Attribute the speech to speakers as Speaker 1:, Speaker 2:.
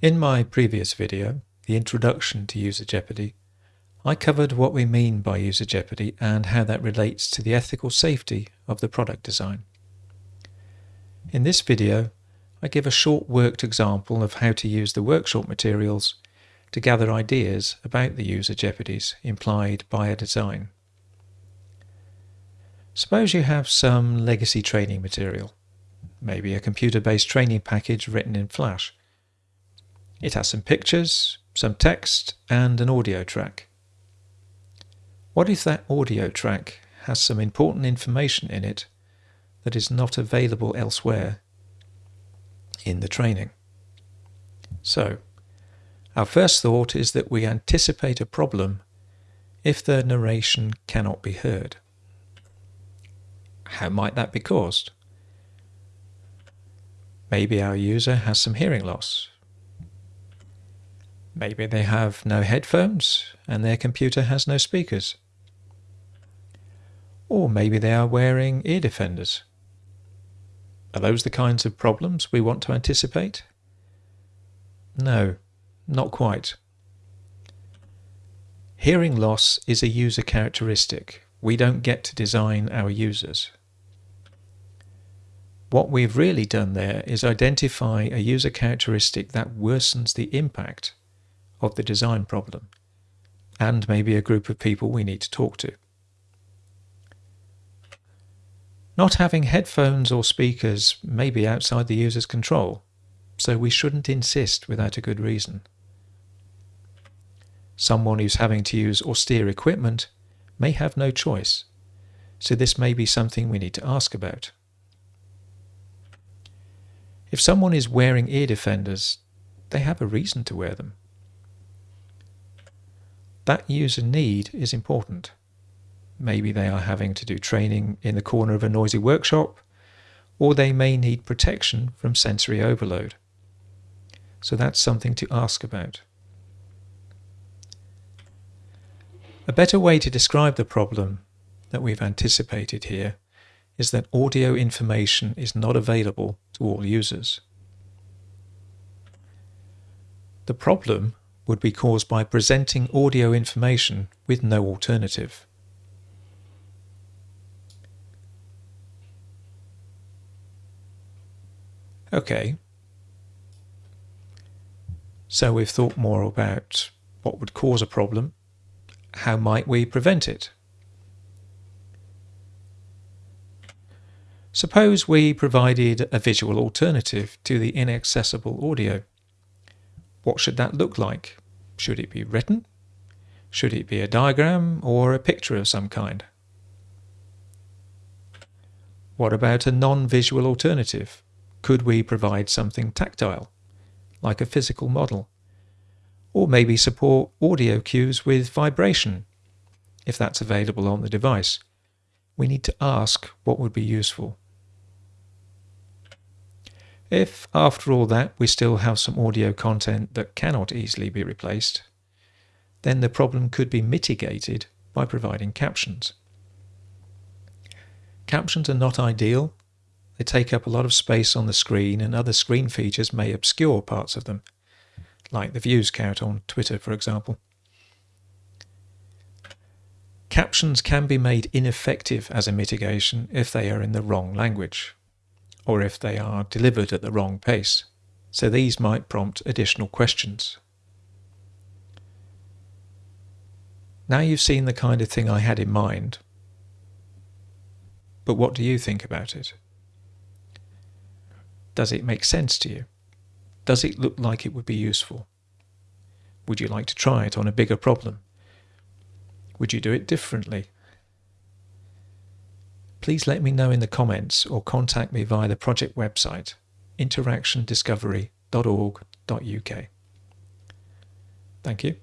Speaker 1: In my previous video, the introduction to User Jeopardy, I covered what we mean by user jeopardy and how that relates to the ethical safety of the product design. In this video, I give a short worked example of how to use the workshop materials to gather ideas about the user jeopardies implied by a design. Suppose you have some legacy training material, maybe a computer-based training package written in Flash. It has some pictures, some text, and an audio track. What if that audio track has some important information in it that is not available elsewhere in the training? So, our first thought is that we anticipate a problem if the narration cannot be heard. How might that be caused? Maybe our user has some hearing loss. Maybe they have no headphones and their computer has no speakers. Or maybe they are wearing ear defenders. Are those the kinds of problems we want to anticipate? No, not quite. Hearing loss is a user characteristic. We don't get to design our users. What we've really done there is identify a user characteristic that worsens the impact of the design problem, and maybe a group of people we need to talk to. Not having headphones or speakers may be outside the user's control, so we shouldn't insist without a good reason. Someone who's having to use austere equipment may have no choice, so this may be something we need to ask about. If someone is wearing ear defenders, they have a reason to wear them. That user need is important. Maybe they are having to do training in the corner of a noisy workshop, or they may need protection from sensory overload. So that's something to ask about. A better way to describe the problem that we've anticipated here is that audio information is not available to all users. The problem would be caused by presenting audio information with no alternative. Okay, so we've thought more about what would cause a problem, how might we prevent it? Suppose we provided a visual alternative to the inaccessible audio. What should that look like? Should it be written? Should it be a diagram or a picture of some kind? What about a non-visual alternative? Could we provide something tactile, like a physical model? Or maybe support audio cues with vibration, if that's available on the device. We need to ask what would be useful. If, after all that, we still have some audio content that cannot easily be replaced, then the problem could be mitigated by providing captions. Captions are not ideal. They take up a lot of space on the screen and other screen features may obscure parts of them, like the views count on Twitter, for example. Captions can be made ineffective as a mitigation if they are in the wrong language or if they are delivered at the wrong pace, so these might prompt additional questions. Now you've seen the kind of thing I had in mind, but what do you think about it? Does it make sense to you? Does it look like it would be useful? Would you like to try it on a bigger problem? Would you do it differently? Please let me know in the comments or contact me via the project website interactiondiscovery.org.uk. Thank you.